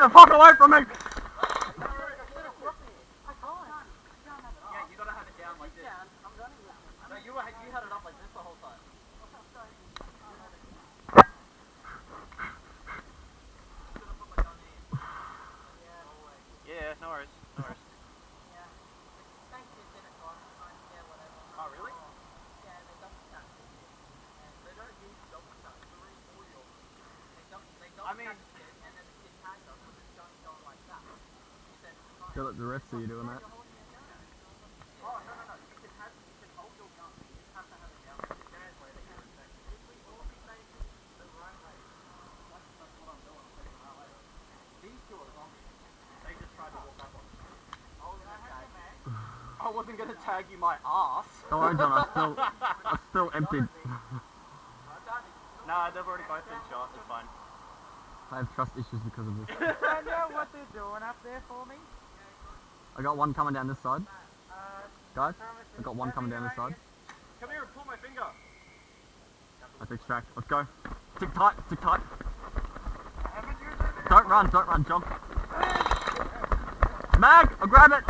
Get the fuck away from me! Yeah, you gotta have it down like this. No, you, were, you had it up like this the whole time. Yeah, no worries. No worries. Oh. I mean, Feel like the rest of you doing that. oh, I'm. I'm. I was gonna tag you. I wasn't gonna tag you my ass. Don't worry, John, I still, I still emptied. Nah, they've already both been shot. It's fine. I have trust issues because of this. I know what they're doing up there for me. I got one coming down this side. Uh, Guys, I got one coming down this side. Come here and pull my finger. Let's extract. Let's go. Stick tight, stick tight. haven't you done it? Don't run, don't run, John. Mag, I'll grab it.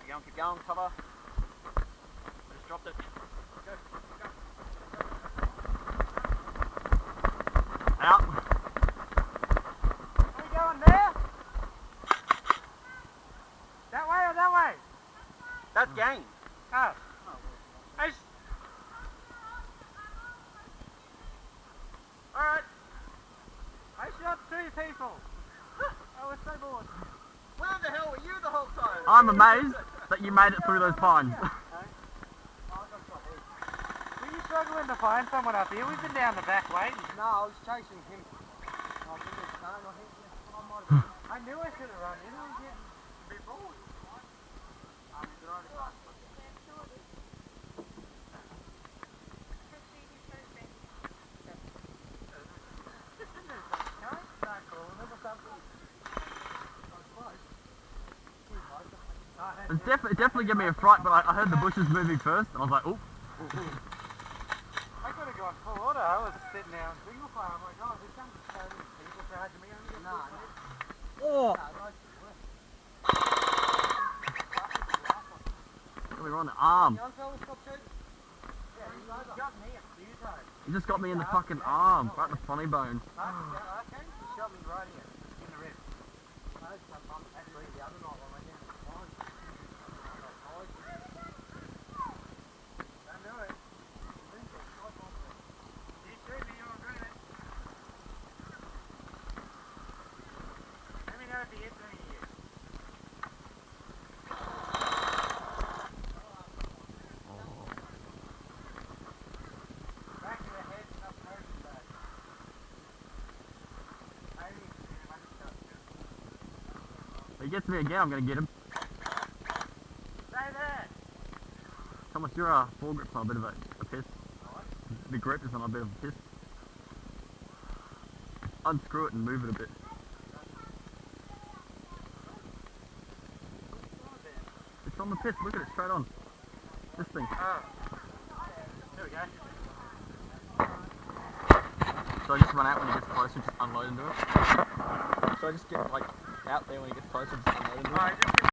Keep going, keep going, cover. I just dropped it. Go, go. Out. Are you going there? That way or that way? That's game. Oh. I s- Alright. I shot three people. I was so bored. Where the hell were you the whole time? I'm amazed that you made it through those pines. Were you struggling to find someone up here? We've been down the back way. No, I was chasing him. I was in the stone, I hit you. I might have I knew I should have run in. I was getting a bit bored. It definitely, it definitely gave me a fright, but I, I heard the bushes moving first, and I was like, oh. I could have gone full order. I was sitting there on single fire. I'm like, oh, there's so many people charging me. I'm gonna No, get no. Oh! Really on the arm. Young fella, stop shooting. Yeah, he's got me a few times. He just got me in the fucking arm, right in the funny bone. Huh? Yeah, okay. He shot me right here in the ribs. Actually, the other night when I went down to the pond, I got tied. Don't do it. You shoot me, you'll regret it. Let me know if he hits any of you. Back of the head, up person back. I didn't even see him, I just shot him. If he gets me again, I'm gonna get him. Stay there! Thomas, your uh, foregrip's on a bit of a, a piss. The grip is on a bit of a piss. Unscrew it and move it a bit. It's on the piss, look at it straight on. This thing. Oh. There we go. So I just run out when he gets closer, and just unload into it. So I just get like out there when he gets closer, just unload